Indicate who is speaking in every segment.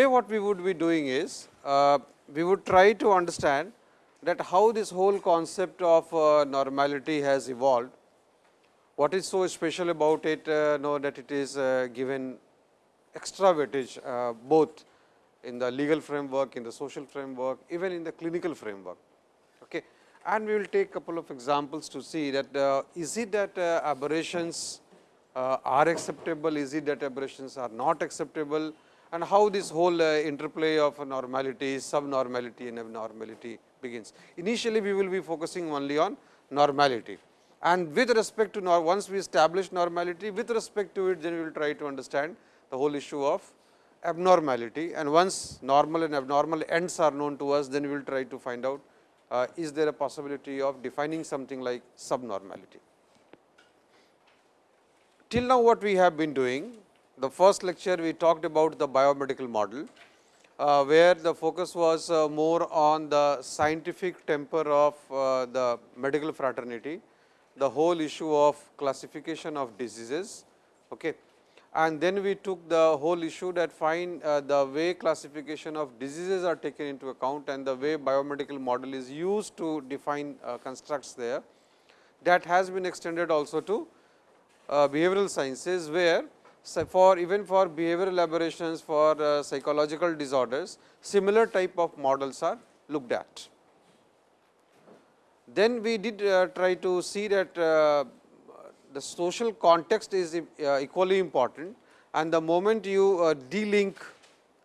Speaker 1: today what we would be doing is, uh, we would try to understand that how this whole concept of uh, normality has evolved. What is so special about it, uh, know that it is uh, given extra weightage uh, both in the legal framework, in the social framework, even in the clinical framework. Okay. And we will take a couple of examples to see that uh, is it that aberrations are acceptable, is it that aberrations are not acceptable and how this whole uh, interplay of normality, subnormality and abnormality begins. Initially, we will be focusing only on normality and with respect to once we establish normality with respect to it then we will try to understand the whole issue of abnormality and once normal and abnormal ends are known to us then we will try to find out uh, is there a possibility of defining something like subnormality. Till now what we have been doing the first lecture we talked about the biomedical model, uh, where the focus was uh, more on the scientific temper of uh, the medical fraternity, the whole issue of classification of diseases. Okay. And then we took the whole issue that find uh, the way classification of diseases are taken into account and the way biomedical model is used to define uh, constructs there. That has been extended also to uh, behavioral sciences, where so for even for behavioral aberrations for uh, psychological disorders, similar type of models are looked at. Then we did uh, try to see that uh, the social context is uh, equally important and the moment you uh, delink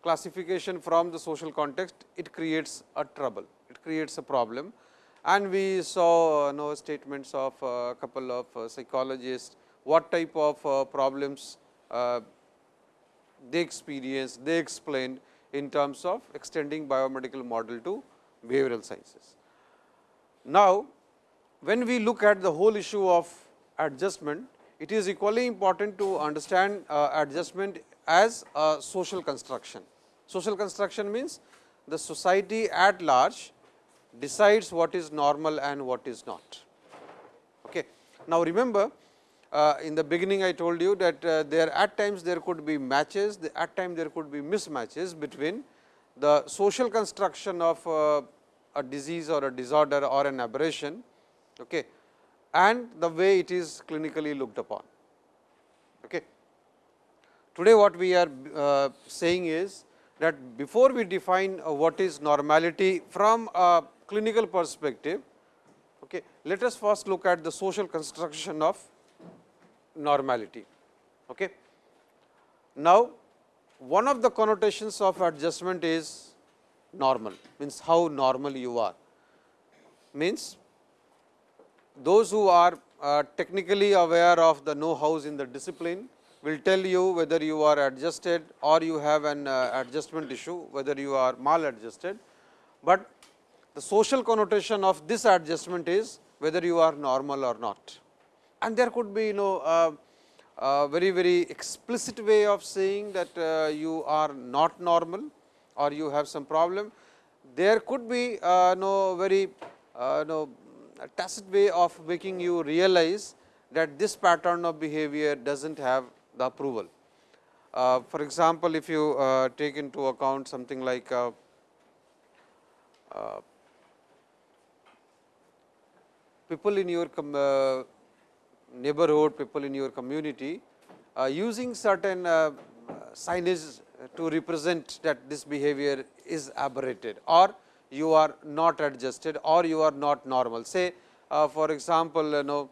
Speaker 1: classification from the social context, it creates a trouble, it creates a problem. And we saw uh, know, statements of a couple of psychologists, what type of problems uh, they experienced, they explained in terms of extending biomedical model to behavioral sciences. Now, when we look at the whole issue of adjustment, it is equally important to understand uh, adjustment as a social construction. Social construction means the society at large decides what is normal and what is not. Okay. Now, remember uh, in the beginning I told you that uh, there at times there could be matches, at times there could be mismatches between the social construction of uh, a disease or a disorder or an aberration okay, and the way it is clinically looked upon. Okay. Today what we are uh, saying is that before we define uh, what is normality from a clinical perspective, okay, let us first look at the social construction of normality. Okay. Now, one of the connotations of adjustment is normal, means how normal you are, means those who are uh, technically aware of the know-hows in the discipline will tell you whether you are adjusted or you have an uh, adjustment issue, whether you are maladjusted. But the social connotation of this adjustment is whether you are normal or not and there could be you know uh, a very very explicit way of saying that uh, you are not normal or you have some problem. There could be uh, no very uh, no tacit way of making you realize that this pattern of behavior does not have the approval. Uh, for example, if you uh, take into account something like uh, uh people in your uh, neighborhood, people in your community uh, using certain uh, signage to represent that this behavior is aberrated or you are not adjusted or you are not normal. Say uh, for example, you know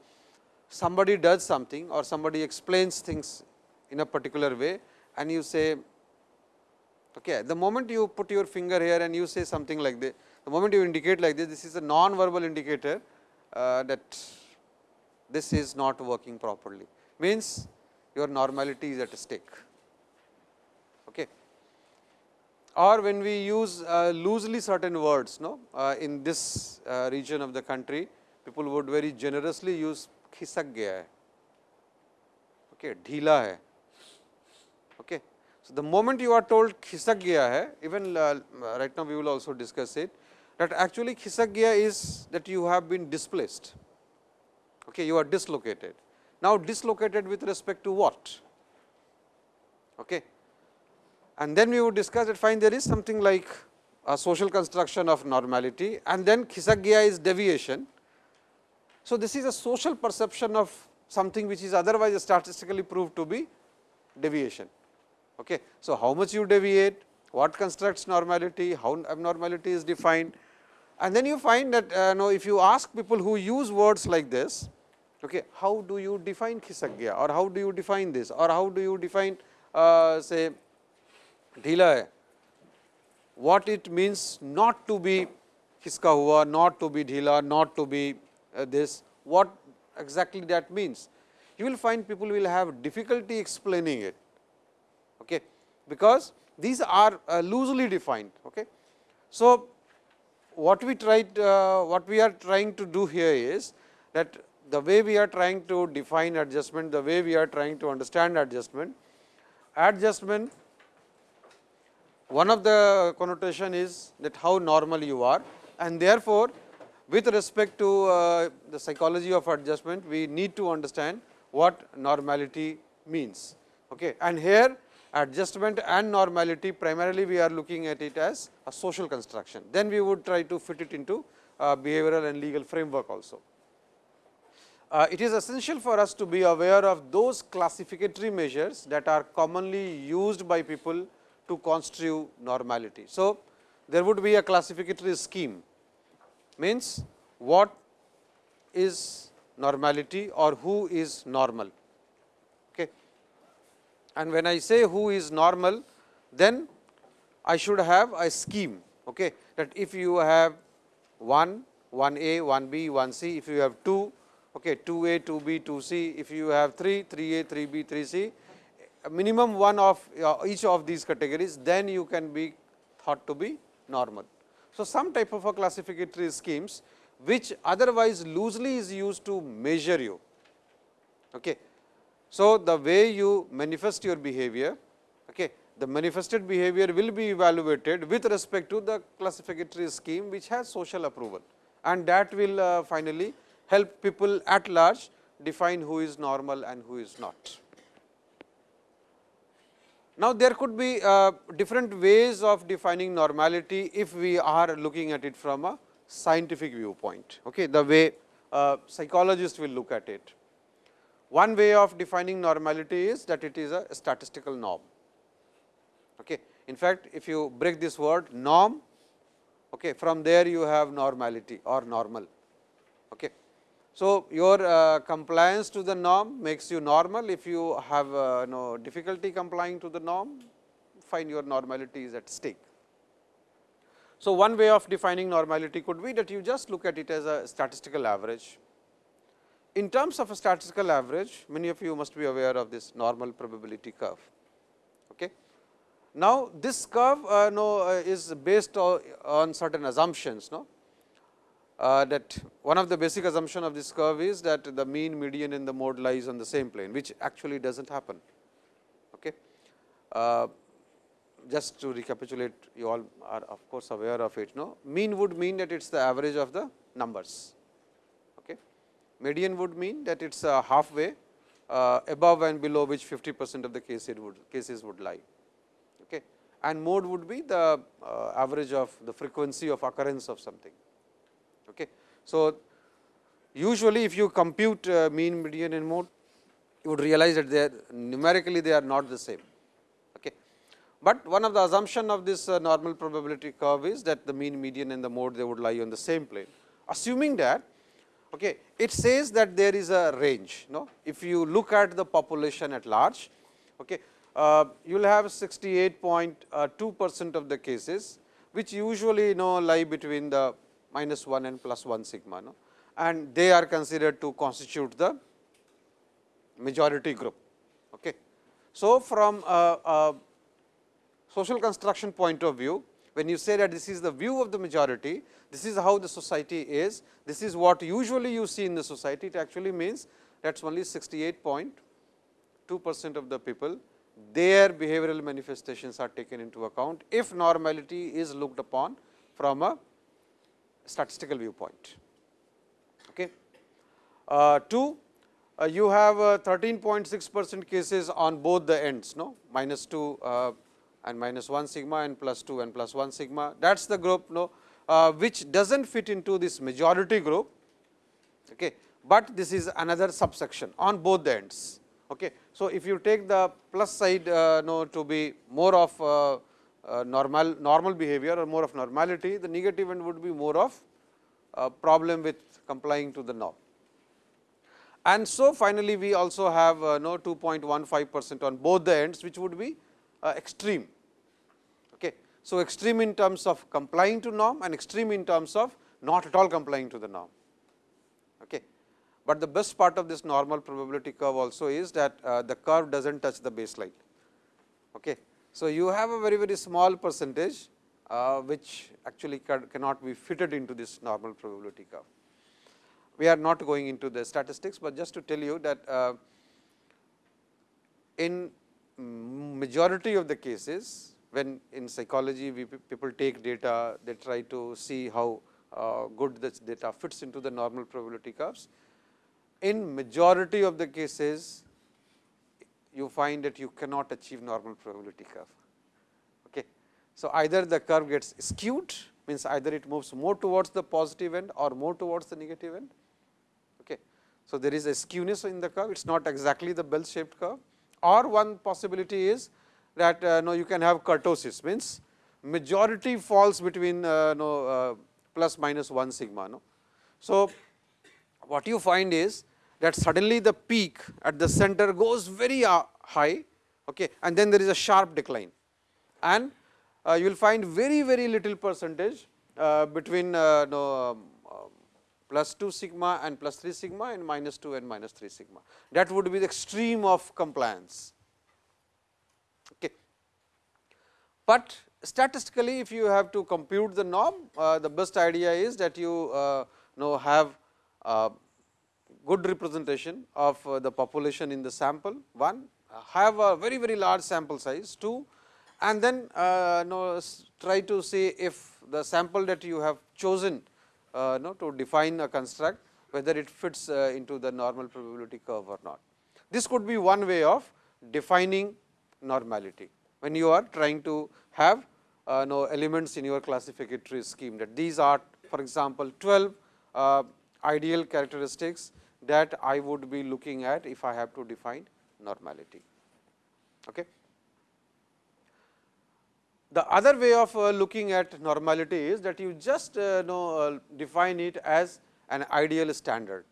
Speaker 1: somebody does something or somebody explains things in a particular way and you say okay, the moment you put your finger here and you say something like this, the moment you indicate like this, this is a non-verbal indicator uh, that this is not working properly, means your normality is at stake. Okay. Or when we use uh, loosely certain words no, uh, in this uh, region of the country, people would very generously use khisak gaya hai, okay, dhila hai. Okay. So, the moment you are told khisak gaya hai, even uh, right now we will also discuss it, that actually khisak gaya is that you have been displaced okay, you are dislocated. Now, dislocated with respect to what? Okay. and then we would discuss that fine there is something like a social construction of normality and then Khisagya is deviation. So, this is a social perception of something which is otherwise statistically proved to be deviation. Okay. So, how much you deviate, what constructs normality, how abnormality is defined and then you find that uh, know, if you ask people who use words like this, okay, how do you define Khisagya or how do you define this or how do you define uh, say dhila what it means not to be hiska hua, not to be dhila, not to be uh, this, what exactly that means. You will find people will have difficulty explaining it, okay, because these are uh, loosely defined. Okay. So, what we tried, uh, what we are trying to do here is that the way we are trying to define adjustment, the way we are trying to understand adjustment, adjustment one of the connotation is that how normal you are and therefore, with respect to uh, the psychology of adjustment, we need to understand what normality means. Okay. And here adjustment and normality primarily we are looking at it as a social construction. Then we would try to fit it into uh, behavioral and legal framework also. Uh, it is essential for us to be aware of those classificatory measures that are commonly used by people to constitute normality. So, there would be a classificatory scheme means what is normality or who is normal. And when I say who is normal, then I should have a scheme okay, that if you have 1, 1 A, 1 B, 1 C, if you have 2, okay, 2 A, 2 B, 2 C, if you have 3, 3 A, 3 B, 3 C, minimum one of uh, each of these categories, then you can be thought to be normal. So, some type of a classificatory schemes which otherwise loosely is used to measure you. Okay. So, the way you manifest your behavior, okay, the manifested behavior will be evaluated with respect to the classificatory scheme which has social approval and that will uh, finally help people at large define who is normal and who is not. Now, there could be uh, different ways of defining normality if we are looking at it from a scientific viewpoint, okay, the way uh, psychologists will look at it. One way of defining normality is that it is a statistical norm. Okay. In fact, if you break this word norm, okay, from there you have normality or normal. Okay. So, your uh, compliance to the norm makes you normal. If you have uh, no difficulty complying to the norm, find your normality is at stake. So, one way of defining normality could be that you just look at it as a statistical average. In terms of a statistical average, many of you must be aware of this normal probability curve. Okay. Now, this curve uh, no, uh, is based on, certain assumptions. No? uh, that one of the basic assumption of this curve is that the mean, median and the mode lies on the same plane, which actually does not happen. Okay. Uh, just to recapitulate, you all are of course aware of it. No, mean would mean that it is the average of the numbers. Median would mean that it is uh, halfway uh, above and below which 50 percent of the cases would cases would lie. Okay. And mode would be the uh, average of the frequency of occurrence of something. Okay. So, usually if you compute mean, median and mode, you would realize that they are numerically they are not the same. Okay. But one of the assumption of this normal probability curve is that the mean, median and the mode they would lie on the same plane. Assuming that okay, it says that there is a range. No? If you look at the population at large, okay, uh, you will have 68.2 uh, percent of the cases, which usually you know lie between the minus 1 and plus 1 sigma no? and they are considered to constitute the majority group. Okay. So, from a, a social construction point of view, when you say that this is the view of the majority, this is how the society is, this is what usually you see in the society, it actually means that is only 68.2 percent of the people, their behavioral manifestations are taken into account, if normality is looked upon from a statistical viewpoint. Okay. Uh, 2, uh, you have 13.6 percent cases on both the ends, no minus 2 uh, and minus 1 sigma and plus 2 and plus 1 sigma. That is the group no, uh, which does not fit into this majority group, okay, but this is another subsection on both the ends. Okay. So, if you take the plus side uh, no, to be more of uh, uh, normal normal behavior or more of normality, the negative end would be more of uh, problem with complying to the norm. And so, finally, we also have uh, no 2.15 percent on both the ends which would be uh, extreme. So, extreme in terms of complying to norm and extreme in terms of not at all complying to the norm. Okay. But the best part of this normal probability curve also is that uh, the curve does not touch the baseline. Okay. So, you have a very very small percentage uh, which actually cannot be fitted into this normal probability curve we are not going into the statistics, but just to tell you that uh, in majority of the cases when in psychology we people take data, they try to see how uh, good this data fits into the normal probability curves. In majority of the cases, you find that you cannot achieve normal probability curve. Okay. So, either the curve gets skewed means either it moves more towards the positive end or more towards the negative end Okay. so, there is a skewness in the curve, it is not exactly the bell shaped curve or one possibility is that uh, no, you can have kurtosis means majority falls between uh, no, uh, plus minus 1 sigma. No. So, what you find is that suddenly the peak at the center goes very uh, high okay, and then there is a sharp decline and uh, you will find very very little percentage uh, between uh, no, um, plus 2 sigma and plus 3 sigma and minus 2 and minus 3 sigma. That would be the extreme of compliance. Okay. But statistically if you have to compute the norm, uh, the best idea is that you uh, know have uh, good representation of uh, the population in the sample, one. Have a very very large sample size, two. And then uh, know try to see if the sample that you have chosen uh, no, to define a construct whether it fits into the normal probability curve or not. This could be one way of defining normality when you are trying to have uh, no elements in your classificatory scheme that these are for example, 12 uh, ideal characteristics that I would be looking at if I have to define normality. Okay. The other way of uh, looking at normality is that you just uh, know uh, define it as an ideal standard.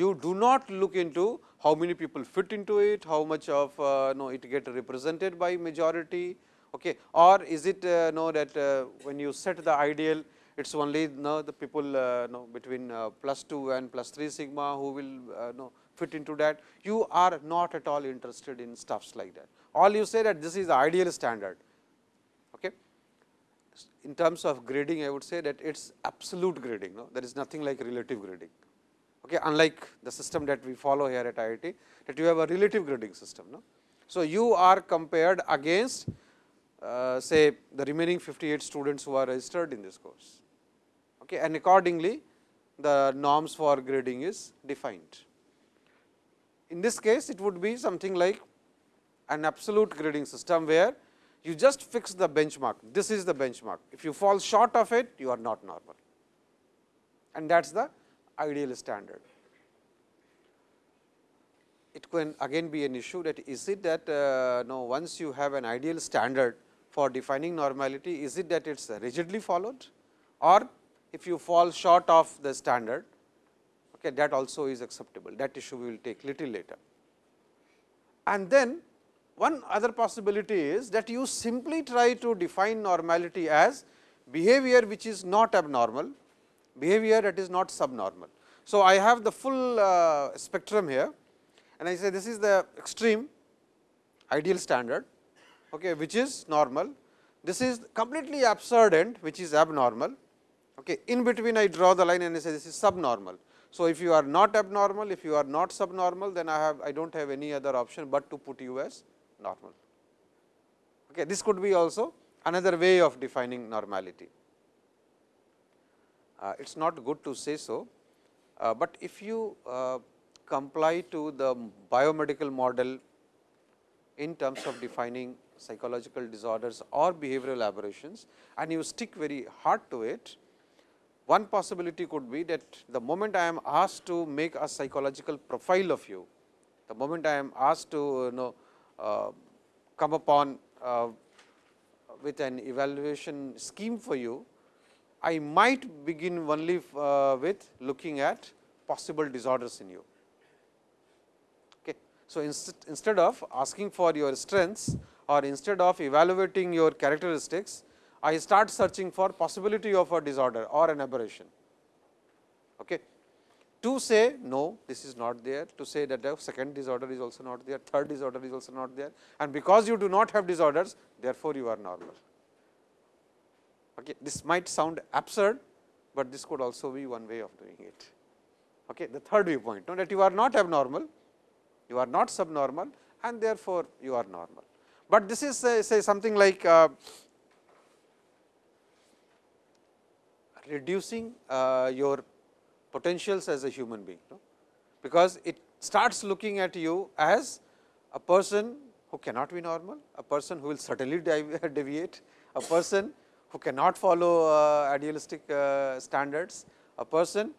Speaker 1: You do not look into how many people fit into it, how much of uh, know it get represented by majority, okay, or is it uh, know that uh, when you set the ideal, it is only know the people uh, know between uh, plus 2 and plus 3 sigma who will uh, know fit into that. You are not at all interested in stuffs like that. All you say that this is the ideal standard Okay. in terms of grading I would say that it is absolute grading, no? there is nothing like relative grading. Okay, unlike the system that we follow here at IIT, that you have a relative grading system. No? So, you are compared against uh, say the remaining 58 students who are registered in this course. Okay, and accordingly, the norms for grading is defined. In this case, it would be something like an absolute grading system, where you just fix the benchmark, this is the benchmark. If you fall short of it, you are not normal and that is the ideal standard. It can again be an issue that is it that uh, no once you have an ideal standard for defining normality, is it that it is rigidly followed or if you fall short of the standard, okay, that also is acceptable. That issue we will take little later. And then one other possibility is that you simply try to define normality as behavior which is not abnormal, behavior that is not subnormal. So, I have the full uh, spectrum here and I say this is the extreme ideal standard okay, which is normal. This is completely absurd end which is abnormal. Okay. In between I draw the line and I say this is subnormal. So, if you are not abnormal, if you are not subnormal, then I have I do not have any other option, but to put you as normal. Okay, this could be also another way of defining normality. Uh, it is not good to say so, uh, but if you uh, comply to the biomedical model in terms of defining psychological disorders or behavioral aberrations and you stick very hard to it, one possibility could be that the moment I am asked to make a psychological profile of you, the moment I am asked to you know uh, come upon uh, with an evaluation scheme for you, I might begin only uh, with looking at possible disorders in you. Okay. So, inst instead of asking for your strengths or instead of evaluating your characteristics, I start searching for possibility of a disorder or an aberration. Okay. To say no, this is not there, to say that the second disorder is also not there, third disorder is also not there and because you do not have disorders, therefore, you are normal. Okay. This might sound absurd, but this could also be one way of doing it. Okay. The third viewpoint, know that you are not abnormal, you are not subnormal and therefore, you are normal. But this is say, say something like uh, reducing uh, your potentials as a human being, no? because it starts looking at you as a person who cannot be normal, a person who will certainly deviate, a person who cannot follow uh, idealistic uh, standards, a person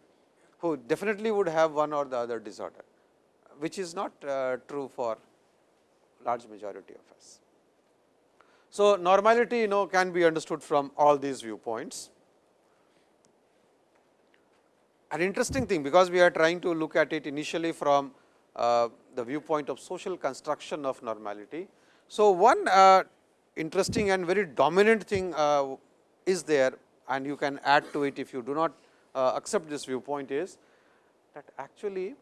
Speaker 1: who definitely would have one or the other disorder, which is not uh, true for large majority of us. So, normality you know can be understood from all these viewpoints. An interesting thing, because we are trying to look at it initially from uh, the viewpoint of social construction of normality. So, one uh, interesting and very dominant thing uh, is there and you can add to it if you do not uh, accept this viewpoint is that actually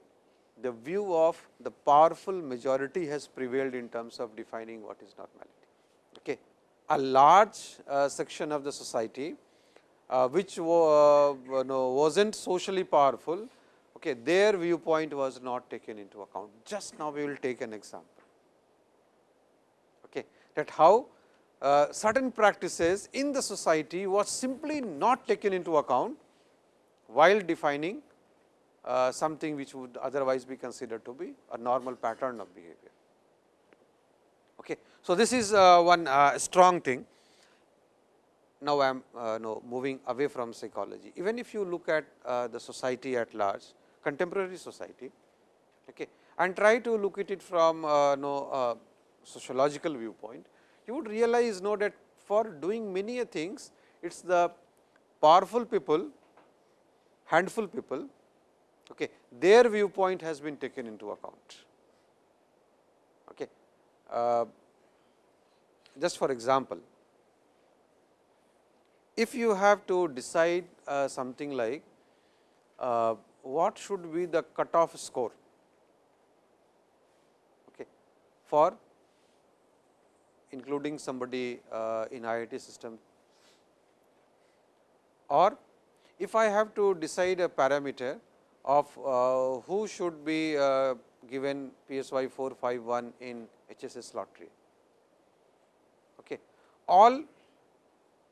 Speaker 1: the view of the powerful majority has prevailed in terms of defining what is normality. Okay. A large uh, section of the society uh, which uh, no, was not socially powerful, okay, their viewpoint was not taken into account. Just now we will take an example, that how uh, certain practices in the society was simply not taken into account while defining uh, something which would otherwise be considered to be a normal pattern of behavior. Okay. So, this is uh, one uh, strong thing now I am uh, moving away from psychology. Even if you look at uh, the society at large, contemporary society, okay, and try to look at it from no, sociological viewpoint, you would realize know that for doing many things, it is the powerful people, handful people, okay, their viewpoint has been taken into account. Okay. Uh, just for example, if you have to decide uh, something like uh, what should be the cutoff score okay, for including somebody uh, in IIT system or if I have to decide a parameter of uh, who should be uh, given PSY 451 in HSS lottery. Okay. All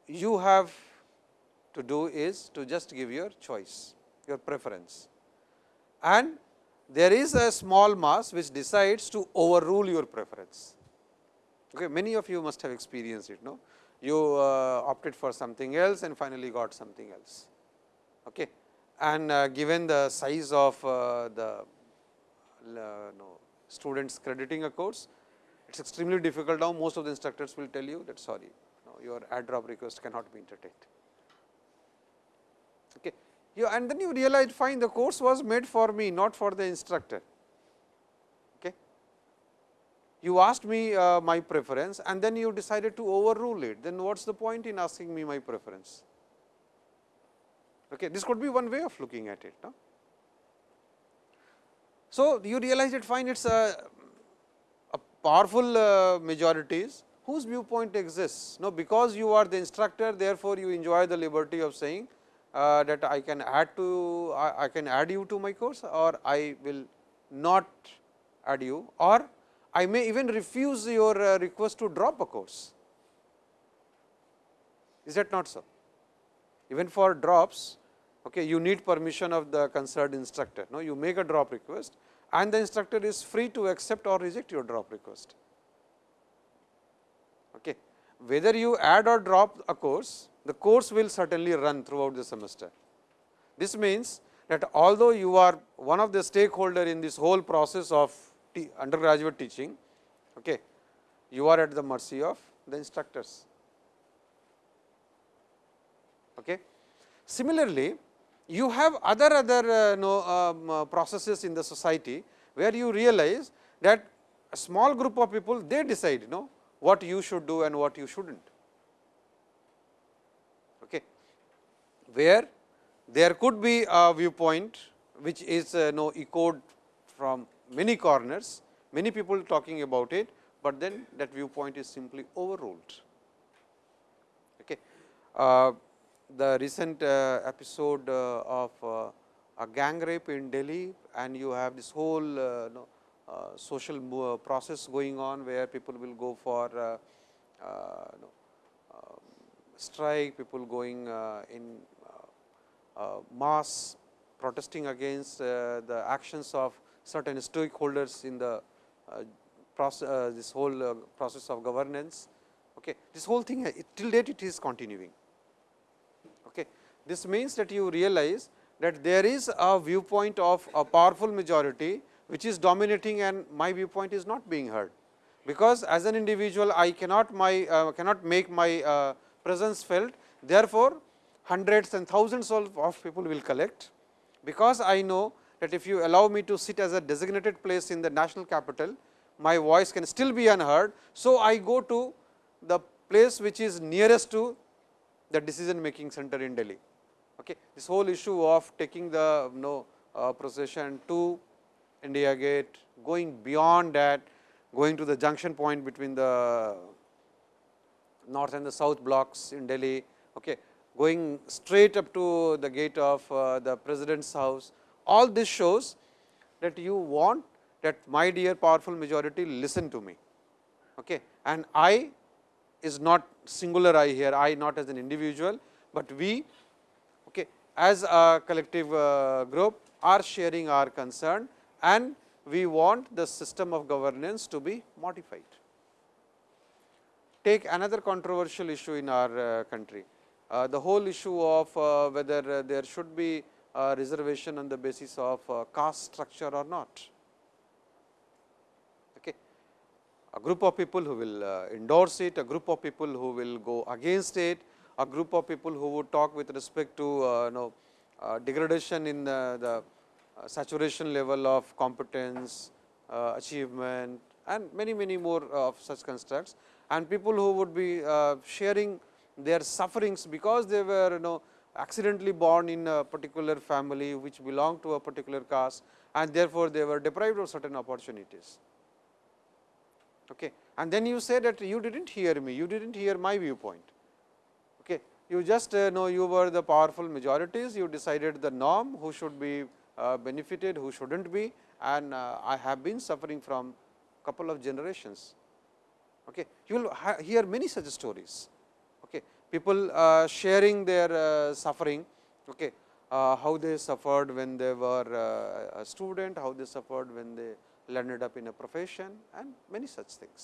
Speaker 1: you have to do is to just give your choice, your preference. And there is a small mass which decides to overrule your preference. Okay, many of you must have experienced it, no? You uh, opted for something else and finally got something else. Okay. And uh, given the size of uh, the uh, no, students crediting a course, it is extremely difficult now. Most of the instructors will tell you that sorry, your add drop request cannot be entertained. Okay. You, and then you realize fine the course was made for me not for the instructor. You asked me uh, my preference and then you decided to overrule it, then what is the point in asking me my preference? Okay. This could be one way of looking at it. No? So, you realize it fine it is a, a powerful uh, majorities whose viewpoint exists. Now, because you are the instructor, therefore, you enjoy the liberty of saying uh, that I can add to I, I, can add you to my course or I will not add you or I may even refuse your uh, request to drop a course. Is that not so? Even for drops, okay, you need permission of the concerned instructor. No, you make a drop request and the instructor is free to accept or reject your drop request. Okay. Whether you add or drop a course, the course will certainly run throughout the semester. This means that although you are one of the stakeholder in this whole process of undergraduate teaching, okay, you are at the mercy of the instructors. Okay. Similarly, you have other other uh, know, um, uh, processes in the society, where you realize that a small group of people they decide you know what you should do and what you should not. Okay. Where there could be a viewpoint which is uh, know, echoed from many corners, many people talking about it, but then that viewpoint is simply overruled. Okay. Uh, the recent uh, episode uh, of uh, a gang rape in Delhi and you have this whole uh, uh, social process going on where people will go for um, strike, people going in mass protesting against the actions of certain stakeholders in the process, this whole process of governance. Okay. This whole thing it, till date it is continuing. Okay. This means that you realize that there is a viewpoint of a powerful majority which is dominating and my viewpoint is not being heard. Because as an individual I cannot my uh, cannot make my uh, presence felt therefore, hundreds and thousands of, of people will collect. Because I know that if you allow me to sit as a designated place in the national capital, my voice can still be unheard. So, I go to the place which is nearest to the decision making center in Delhi. Okay. This whole issue of taking the you know, uh, procession to India Gate, going beyond that, going to the junction point between the north and the south blocks in Delhi, okay, going straight up to the gate of uh, the president's house. All this shows that you want that my dear powerful majority listen to me. Okay. And I is not singular I here, I not as an individual, but we okay, as a collective uh, group are sharing our concern and we want the system of governance to be modified. Take another controversial issue in our uh, country, uh, the whole issue of uh, whether uh, there should be reservation on the basis of uh, caste structure or not. Okay. A group of people who will endorse it, a group of people who will go against it, a group of people who would talk with respect to uh, know, uh, degradation in the, the uh, saturation level of competence, uh, achievement and many many more of such constructs and people who would be uh, sharing their sufferings because they were you know accidentally born in a particular family which belonged to a particular caste and therefore, they were deprived of certain opportunities. Okay. And then you say that you did not hear me, you did not hear my viewpoint. Okay. You just uh, know you were the powerful majorities, you decided the norm, who should be uh, benefited, who should not be and uh, I have been suffering from a couple of generations. Okay. You will hear many such stories. People sharing their uh, suffering, okay. Uh, how they suffered when they were uh, a student, how they suffered when they landed up in a profession and many such things.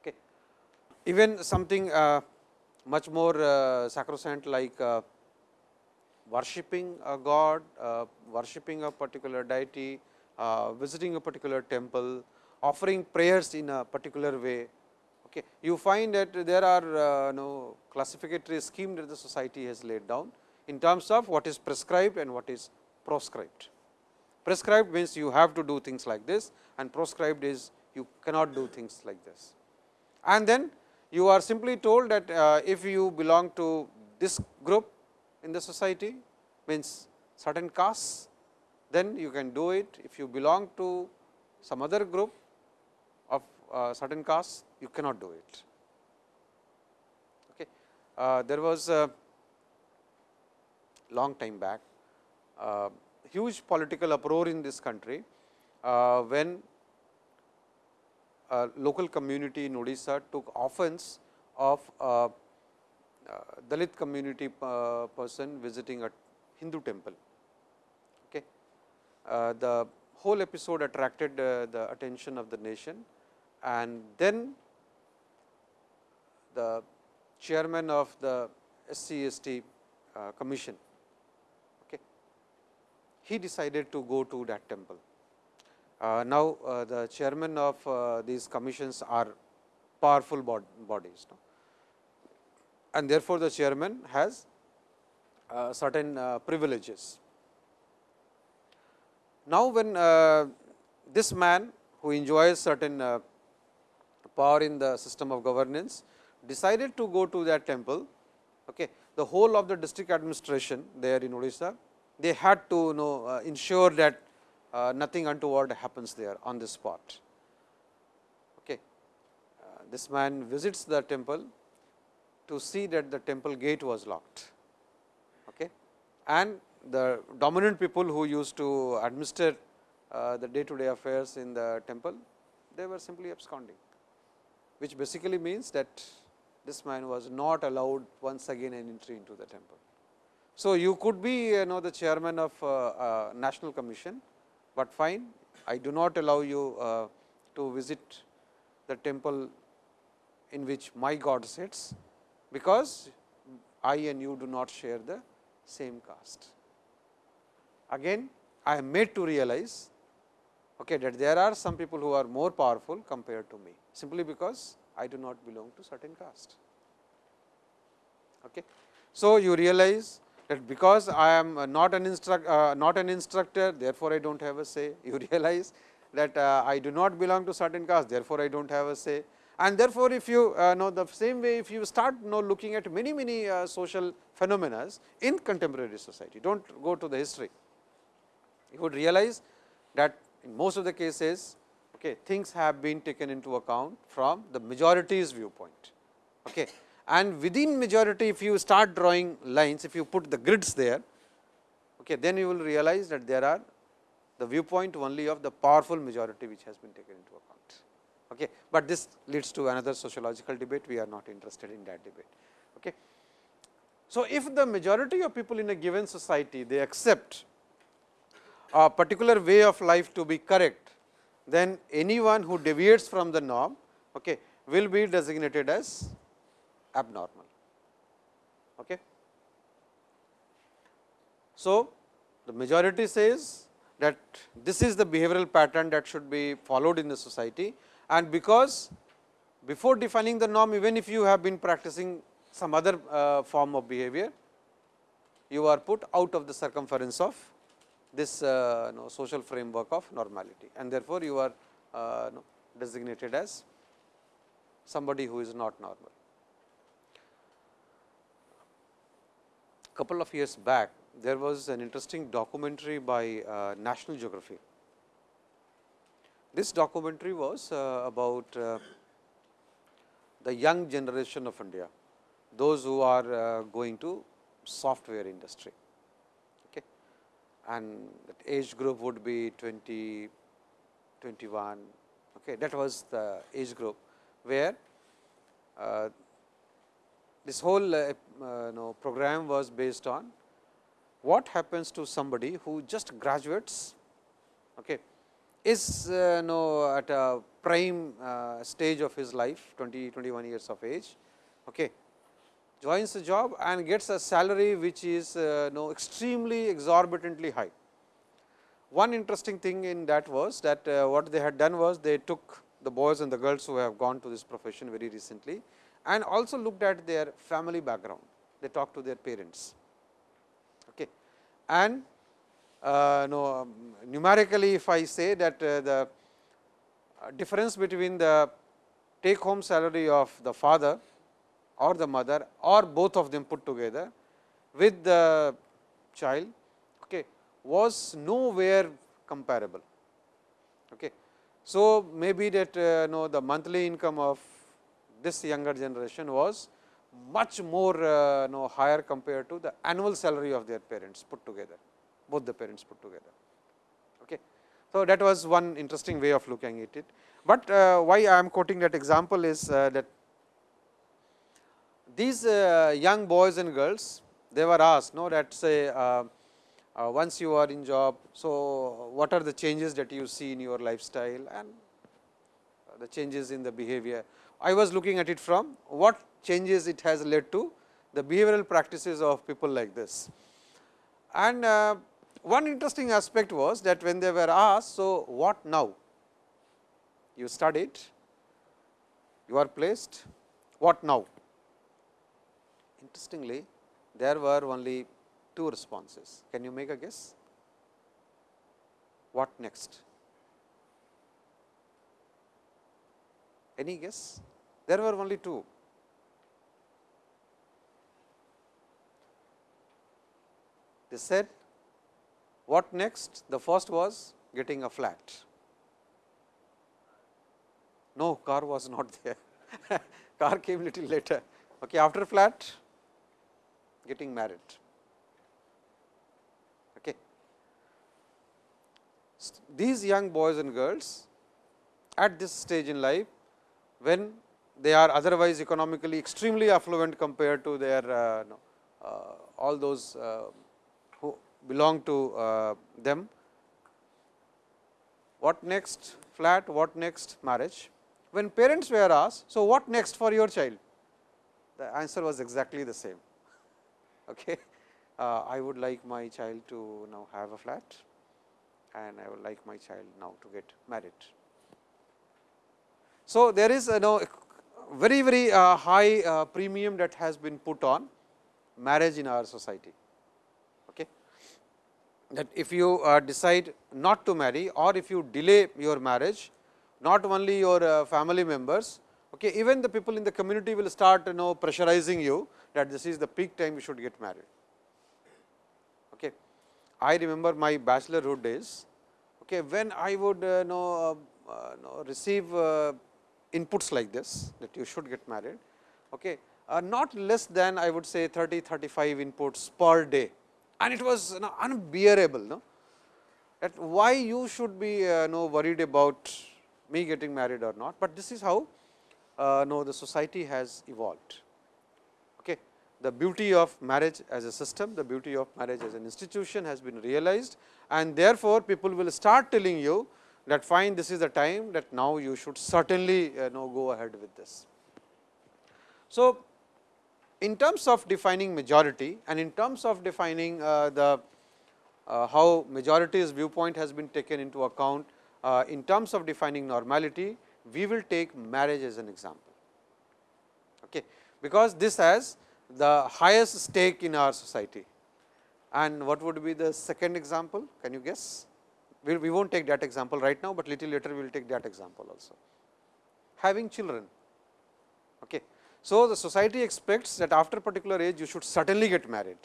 Speaker 1: Okay. even something much more sacrosanct like worshipping a god, worshipping a particular deity, visiting a particular temple, offering prayers in a particular way. Okay. You find that there are uh, no classificatory scheme that the society has laid down in terms of what is prescribed and what is proscribed. Prescribed means you have to do things like this and proscribed is you cannot do things like this. And then you are simply told that uh, if you belong to this group in the society means certain castes, then you can do it. If you belong to some other group uh, certain castes, you cannot do it. Okay. Uh, there was a long time back, uh, huge political uproar in this country, uh, when a local community in Odisha took offense of a Dalit community uh, person visiting a Hindu temple. Okay. Uh, the whole episode attracted uh, the attention of the nation and then the chairman of the SCST uh, commission, okay, he decided to go to that temple. Uh, now, uh, the chairman of uh, these commissions are powerful bod bodies no? and therefore, the chairman has uh, certain uh, privileges. Now, when this man who enjoys certain power in the system of governance decided to go to that temple, okay, the whole of the district administration there in Odisha, they had to you know, ensure that uh, nothing untoward happens there on this spot. Okay. Uh, this man visits the temple to see that the temple gate was locked okay. and the dominant people who used to administer uh, the day to day affairs in the temple, they were simply absconding, which basically means that this man was not allowed once again an entry into the temple. So, you could be you know the chairman of uh, uh, national commission, but fine I do not allow you uh, to visit the temple in which my God sits, because I and you do not share the same caste. Again I am made to realize okay, that there are some people who are more powerful compared to me, simply because I do not belong to certain caste. Okay. So, you realize that because I am not an instruct uh, not an instructor therefore, I do not have a say. You realize that uh, I do not belong to certain caste therefore, I do not have a say and therefore, if you uh, know the same way if you start know looking at many many uh, social phenomena in contemporary society do not go to the history. You would realize that in most of the cases okay, things have been taken into account from the majority's viewpoint. Okay and within majority if you start drawing lines, if you put the grids there, okay, then you will realize that there are the viewpoint only of the powerful majority which has been taken into account. Okay. But this leads to another sociological debate, we are not interested in that debate. Okay. So, if the majority of people in a given society, they accept a particular way of life to be correct, then anyone who deviates from the norm okay, will be designated as abnormal. Okay. So, the majority says that this is the behavioral pattern that should be followed in the society and because before defining the norm even if you have been practicing some other uh, form of behavior, you are put out of the circumference of this uh, know, social framework of normality and therefore, you are uh, know, designated as somebody who is not normal. couple of years back, there was an interesting documentary by uh, National Geography. This documentary was uh, about uh, the young generation of India, those who are uh, going to software industry. And that age group would be 20, 21, okay. that was the age group, where uh, this whole uh, uh, know, program was based on what happens to somebody who just graduates, okay, is uh, know, at a prime uh, stage of his life 20, 21 years of age, okay, joins the job and gets a salary which is uh, know, extremely exorbitantly high. One interesting thing in that was that uh, what they had done was they took the boys and the girls who have gone to this profession very recently and also looked at their family background. They talked to their parents. Okay. And uh, no, um, numerically if I say that uh, the uh, difference between the take home salary of the father or the mother or both of them put together with the child okay, was nowhere comparable. Okay. So, maybe that uh, know the monthly income of this younger generation was much more uh, know, higher compared to the annual salary of their parents put together, both the parents put together. Okay. So, that was one interesting way of looking at it, but uh, why I am quoting that example is uh, that these uh, young boys and girls they were asked no that say uh, uh, once you are in job. So, what are the changes that you see in your lifestyle and the changes in the behavior. I was looking at it from what changes it has led to the behavioral practices of people like this. And uh, one interesting aspect was that when they were asked, so what now? You studied, you are placed, what now? Interestingly, there were only two responses. Can you make a guess? What next? Any guess? There were only two. They said, what next? The first was getting a flat. No, car was not there. car came little later. Okay, after flat, getting married. Okay. These young boys and girls at this stage in life, when they are otherwise economically extremely affluent compared to their uh, uh, all those uh, who belong to uh, them. What next flat, what next marriage? When parents were asked, so what next for your child? The answer was exactly the same. Okay. Uh, I would like my child to now have a flat and I would like my child now to get married. So, there is a know, very very uh, high uh, premium that has been put on marriage in our society. Okay. That if you uh, decide not to marry or if you delay your marriage, not only your uh, family members, okay, even the people in the community will start you know pressurizing you that this is the peak time you should get married. Okay. I remember my bachelorhood days, okay, when I would uh, know, uh, know receive inputs like this that you should get married. Okay. Uh, not less than I would say 30, 35 inputs per day and it was you know, unbearable. No? That why you should be uh, know, worried about me getting married or not, but this is how uh, no, the society has evolved. The beauty of marriage as a system, the beauty of marriage as an institution has been realized and therefore, people will start telling you that fine this is the time that now you should certainly uh, know go ahead with this. So, in terms of defining majority and in terms of defining uh, the uh, how majority's viewpoint has been taken into account uh, in terms of defining normality, we will take marriage as an example. Okay. Because this has the highest stake in our society. And what would be the second example? Can you guess? we, we will not take that example right now, but little later we will take that example also. Having children. Okay. So, the society expects that after particular age you should certainly get married.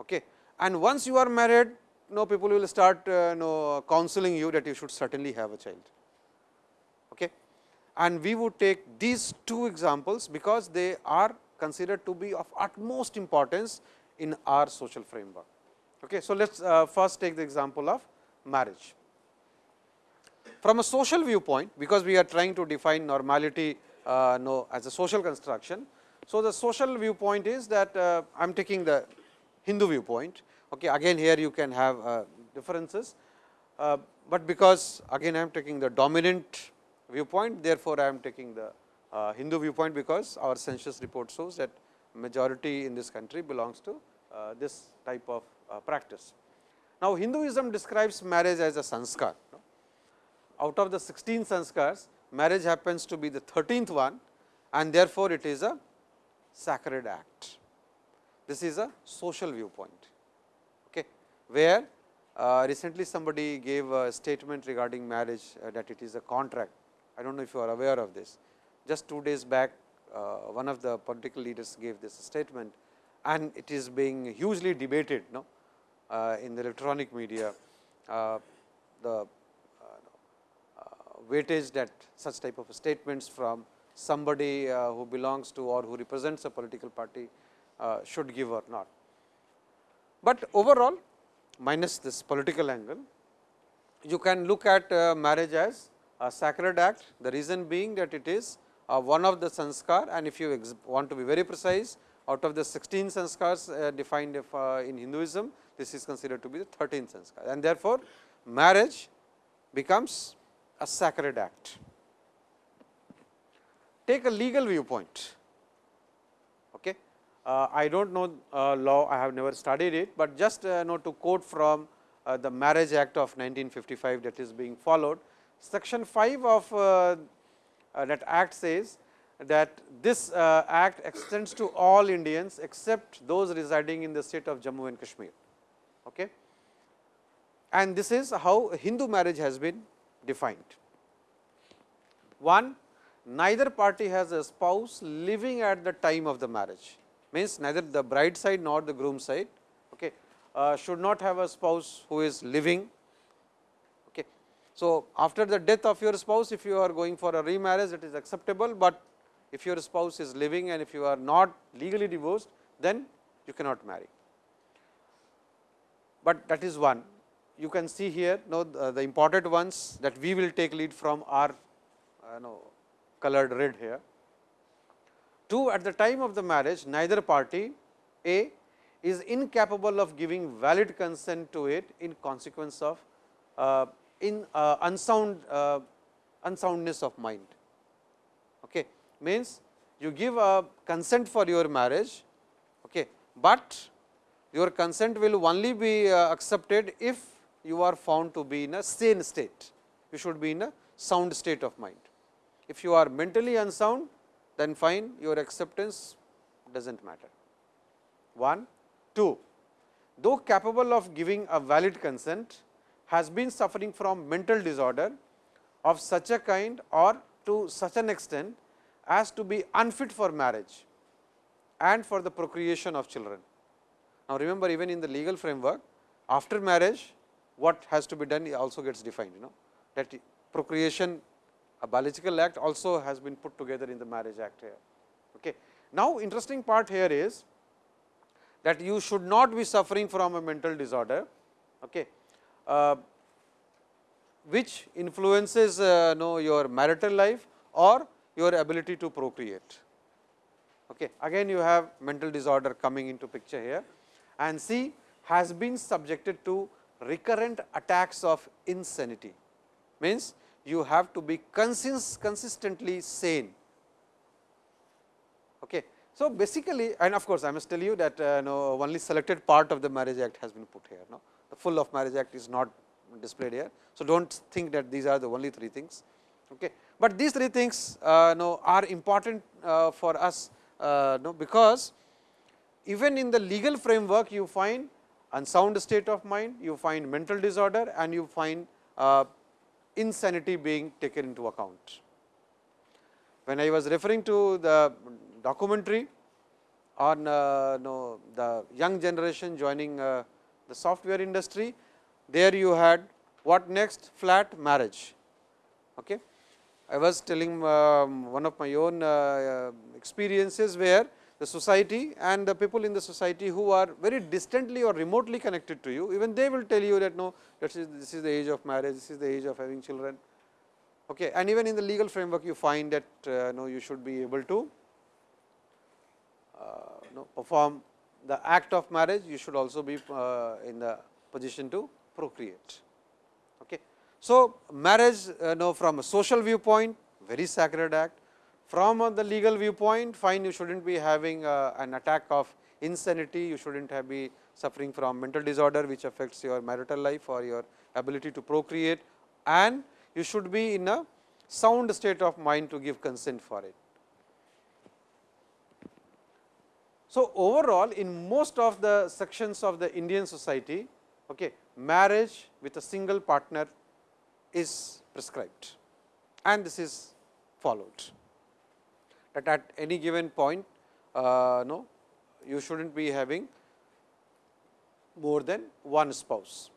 Speaker 1: Okay. And once you are married, no people will start uh, know, counseling you that you should certainly have a child. Okay. And we would take these two examples, because they are considered to be of utmost importance in our social framework. Okay. So, let us uh, first take the example of marriage. From a social viewpoint, because we are trying to define normality uh, no, as a social construction. So, the social viewpoint is that uh, I am taking the Hindu viewpoint. Okay, again here you can have uh, differences, uh, but because again I am taking the dominant viewpoint, therefore, I am taking the uh, Hindu viewpoint, because our census report shows that majority in this country belongs to uh, this type of practice. Now, Hinduism describes marriage as a sanskar. Out of the 16 sanskars, marriage happens to be the 13th one and therefore, it is a sacred act. This is a social viewpoint, okay, where uh, recently somebody gave a statement regarding marriage uh, that it is a contract. I do not know if you are aware of this. Just two days back, uh, one of the political leaders gave this statement and it is being hugely debated. No? Uh, in the electronic media, uh, the uh, weightage that such type of statements from somebody who belongs to or who represents a political party should give or not. But overall minus this political angle, you can look at marriage as a sacred act, the reason being that it is one of the sanskar and if you want to be very precise out of the 16 sanskars defined in Hinduism, this is considered to be the 13th sanskar and therefore, marriage becomes a sacred act. take a legal viewpoint. Okay. Uh, I do not know uh, law, I have never studied it, but just uh, know to quote from uh, the Marriage Act of 1955 that is being followed. Section 5 of uh, uh, that act says that this act extends to all Indians except those residing in the state of Jammu and Kashmir. Okay. And this is how Hindu marriage has been defined. One, neither party has a spouse living at the time of the marriage, means neither the bride side nor the groom side okay, uh, should not have a spouse who is living. So, after the death of your spouse, if you are going for a remarriage, it is acceptable, but if your spouse is living and if you are not legally divorced, then you cannot marry. But that is one. You can see here know the, the important ones that we will take lead from are uh, know, colored red here. 2. At the time of the marriage, neither party A is incapable of giving valid consent to it in consequence of uh, in uh, unsound uh, unsoundness of mind. Okay. Means you give a consent for your marriage, okay, but your consent will only be uh, accepted if you are found to be in a sane state. You should be in a sound state of mind. If you are mentally unsound, then fine your acceptance does not matter. 1. 2. Though capable of giving a valid consent, has been suffering from mental disorder of such a kind or to such an extent as to be unfit for marriage and for the procreation of children. Now, remember even in the legal framework after marriage what has to be done also gets defined you know that procreation a biological act also has been put together in the marriage act here. Okay. Now, interesting part here is that you should not be suffering from a mental disorder okay, which influences uh, know your marital life or your ability to procreate. Okay. Again you have mental disorder coming into picture here and C has been subjected to recurrent attacks of insanity means you have to be consist consistently sane. Okay. So, basically and of course, I must tell you that uh, only selected part of the marriage act has been put here. No? The full of marriage act is not displayed here. So, do not think that these are the only three things. Okay. But these three things uh, no, are important uh, for us uh, no, because even in the legal framework you find unsound state of mind, you find mental disorder and you find uh, insanity being taken into account. When I was referring to the documentary on uh, no, the young generation joining uh, the software industry, there you had what next flat marriage. Okay. I was telling um, one of my own uh, experiences where the society and the people in the society who are very distantly or remotely connected to you, even they will tell you that no, this is, this is the age of marriage, this is the age of having children. Okay. And even in the legal framework, you find that uh, no, you should be able to uh, no, perform the act of marriage, you should also be uh, in the position to procreate. Okay. So, marriage uh, no, from a social viewpoint, very sacred act, from the legal viewpoint, fine you should not be having uh, an attack of insanity, you should not have be suffering from mental disorder, which affects your marital life or your ability to procreate and you should be in a sound state of mind to give consent for it. So, overall in most of the sections of the Indian society, okay, marriage with a single partner is prescribed and this is followed that at any given point uh, no you should not be having more than one spouse.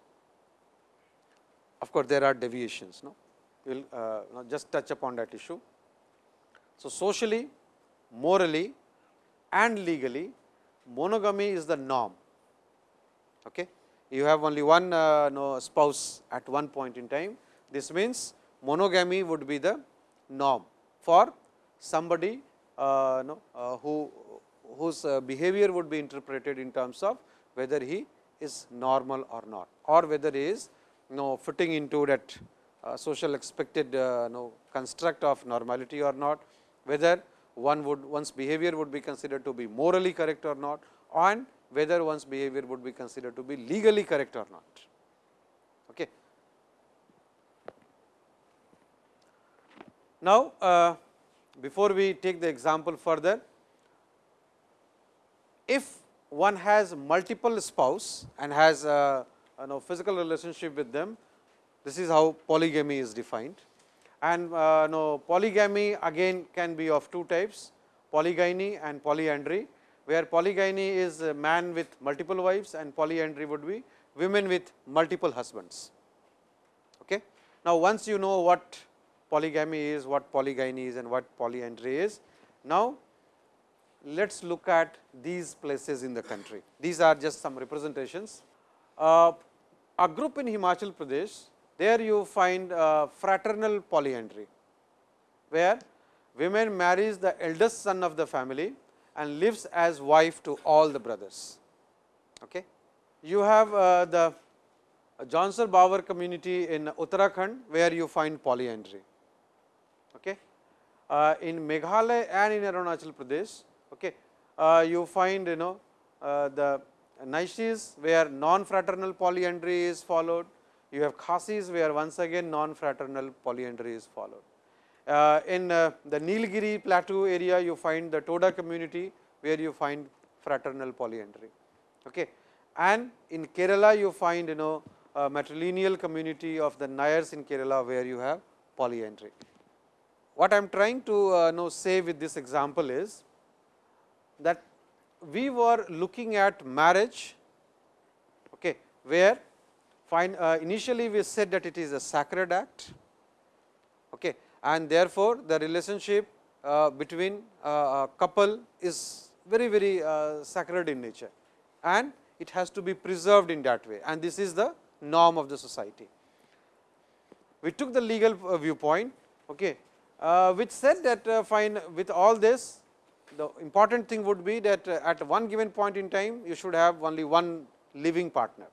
Speaker 1: Of course, there are deviations. No, we will uh, just touch upon that issue. So, socially, morally and legally monogamy is the norm. Okay. You have only one uh, no, spouse at one point in time. This means monogamy would be the norm for somebody uh, no, uh, who whose uh, behavior would be interpreted in terms of whether he is normal or not or whether he is know, fitting into that uh, social expected uh, construct of normality or not, whether one would one's behavior would be considered to be morally correct or not and whether one's behavior would be considered to be legally correct or not. Okay. Now, uh, before we take the example further, if one has multiple spouse and has a you know, physical relationship with them, this is how polygamy is defined. And uh, no, polygamy again can be of two types, polygyny and polyandry, where polygyny is a man with multiple wives and polyandry would be women with multiple husbands. Okay. Now, once you know what polygamy is, what polygyny is and what polyandry is, now let us look at these places in the country. These are just some representations. Uh, a group in Himachal Pradesh, there you find fraternal polyandry, where women marries the eldest son of the family and lives as wife to all the brothers. Okay. You have uh, the Jaunsar Bawar community in Uttarakhand, where you find polyandry. Okay. Uh, in Meghalaya and in Arunachal Pradesh, okay, uh, you find you know uh, the Naishis where non-fraternal polyandry is followed, you have Khasis where once again non-fraternal polyandry is followed. Uh, in uh, the Nilgiri plateau area you find the Toda community where you find fraternal polyandry. Okay. And in Kerala you find you know matrilineal community of the Nayars in Kerala where you have polyandry. What I am trying to uh, know say with this example is that we were looking at marriage, okay, where uh, initially we said that it is a sacred act okay, and therefore, the relationship uh, between uh, a couple is very very uh, sacred in nature and it has to be preserved in that way and this is the norm of the society. We took the legal uh, viewpoint okay, uh, which said that fine with all this the important thing would be that at one given point in time you should have only one living partner.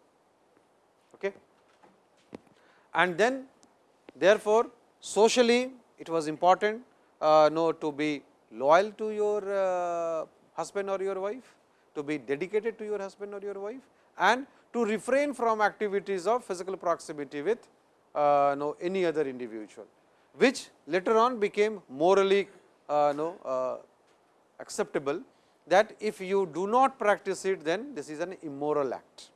Speaker 1: And then therefore, socially it was important uh, know to be loyal to your uh, husband or your wife, to be dedicated to your husband or your wife and to refrain from activities of physical proximity with uh, know any other individual, which later on became morally uh, know, uh, acceptable that if you do not practice it then this is an immoral act.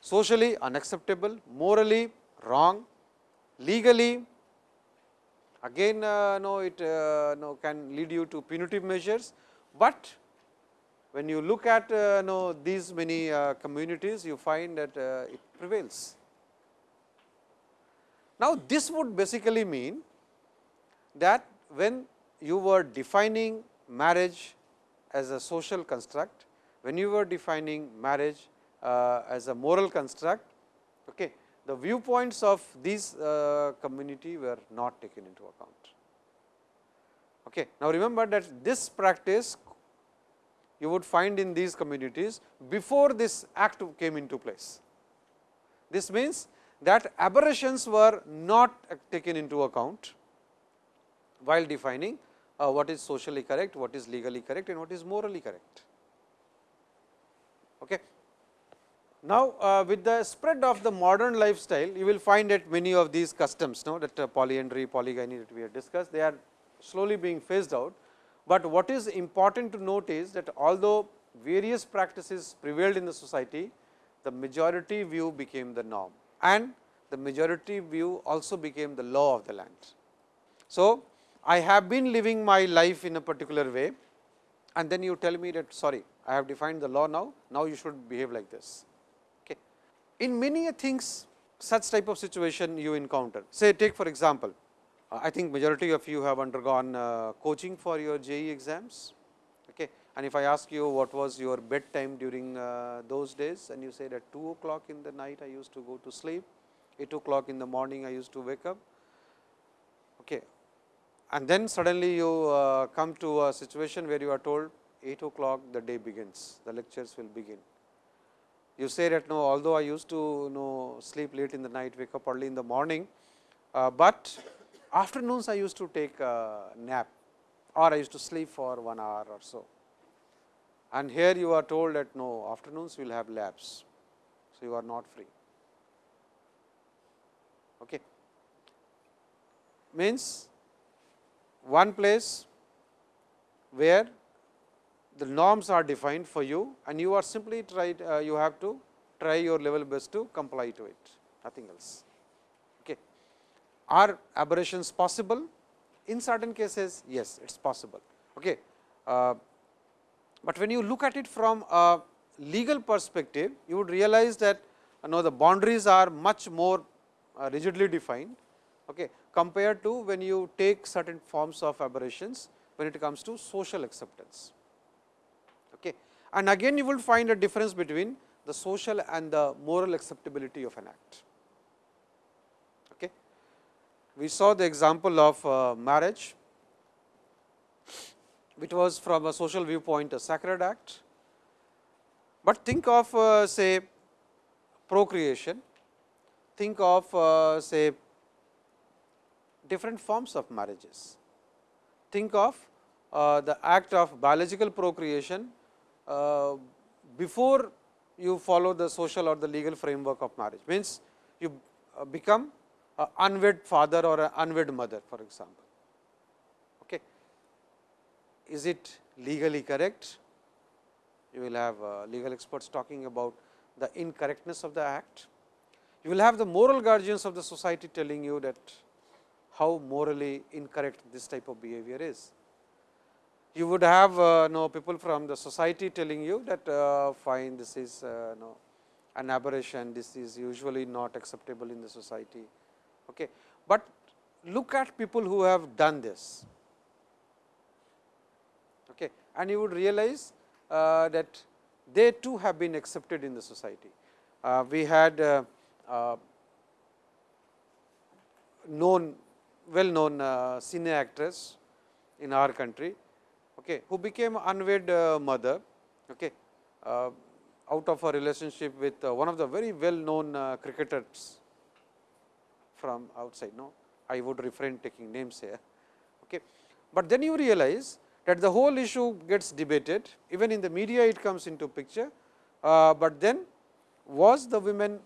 Speaker 1: Socially unacceptable, morally wrong, legally again uh, no it uh, can lead you to punitive measures, but when you look at uh, no these many uh, communities you find that uh, it prevails. Now, this would basically mean that when you were defining marriage as a social construct, when you were defining marriage as a moral construct, okay, the viewpoints of these uh, community were not taken into account. Okay. Now, remember that this practice you would find in these communities before this act came into place. This means that aberrations were not taken into account while defining uh, what is socially correct, what is legally correct and what is morally correct. Okay. Now, uh, with the spread of the modern lifestyle, you will find that many of these customs no, that uh, polyandry, polygyny that we have discussed, they are slowly being phased out. But what is important to note is that although various practices prevailed in the society, the majority view became the norm and the majority view also became the law of the land. So, I have been living my life in a particular way and then you tell me that sorry I have defined the law now, now you should behave like this. In many things such type of situation you encounter say take for example, I think majority of you have undergone uh, coaching for your JEE exams okay. and if I ask you what was your bedtime during uh, those days and you said at 2 o'clock in the night I used to go to sleep, 8 o'clock in the morning I used to wake up. Okay and then suddenly you uh, come to a situation where you are told 8 o'clock the day begins, the lectures will begin. You say that no, although I used to you know sleep late in the night, wake up early in the morning, uh, but afternoons I used to take a nap or I used to sleep for 1 hour or so. And here you are told that no afternoons will have labs. So, you are not free. Okay. Means one place where the norms are defined for you and you are simply tried uh, you have to try your level best to comply to it nothing else. Okay. Are aberrations possible? In certain cases yes it is possible. Okay. Uh, but when you look at it from a legal perspective you would realize that you know the boundaries are much more uh, rigidly defined okay, compared to when you take certain forms of aberrations when it comes to social acceptance. And again you will find a difference between the social and the moral acceptability of an act. Okay. We saw the example of uh, marriage, which was from a social viewpoint a sacred act, but think of uh, say procreation, think of uh, say different forms of marriages. Think of uh, the act of biological procreation before you follow the social or the legal framework of marriage. Means, you uh, become an unwed father or an unwed mother for example. Okay. Is it legally correct? You will have uh, legal experts talking about the incorrectness of the act. You will have the moral guardians of the society telling you that how morally incorrect this type of behavior is you would have uh, know people from the society telling you that uh, fine this is uh, no, an aberration, this is usually not acceptable in the society. Okay. But look at people who have done this okay. and you would realize uh, that they too have been accepted in the society. Uh, we had uh, uh, known well known uh, cine actress in our country okay, who became unwed uh, mother okay, uh, out of a relationship with uh, one of the very well known cricketers from outside. No, I would refrain taking names here. Okay. But then you realize that the whole issue gets debated even in the media it comes into picture, uh, but then was the women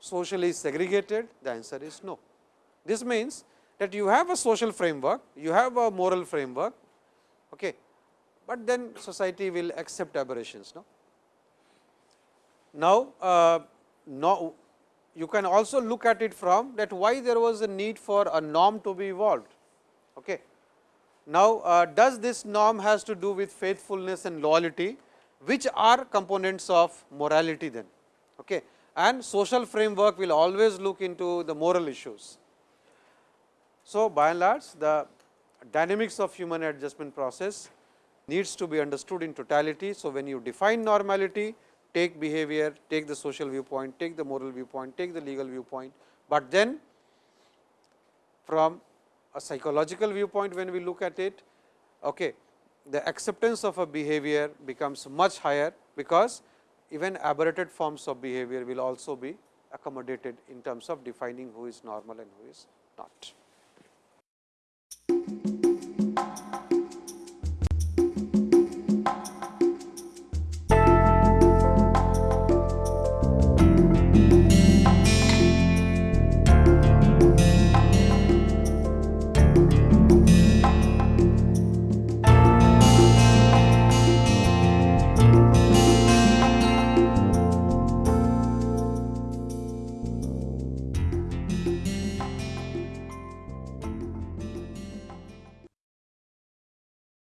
Speaker 1: socially segregated? The answer is no. This means that you have a social framework, you have a moral framework, okay, but then society will accept aberrations. No? Now, uh, now you can also look at it from that why there was a need for a norm to be evolved. Okay. Now, uh, does this norm has to do with faithfulness and loyalty, which are components of morality then. Okay. And social framework will always look into the moral issues. So, by and large the dynamics of human adjustment process needs to be understood in totality. So, when you define normality, take behavior, take the social viewpoint, take the moral viewpoint, take the legal viewpoint, but then from a psychological viewpoint when we look at it, okay, the acceptance of a behavior becomes much higher, because even aberrated forms of behavior will also be accommodated in terms of defining who is normal and who is not.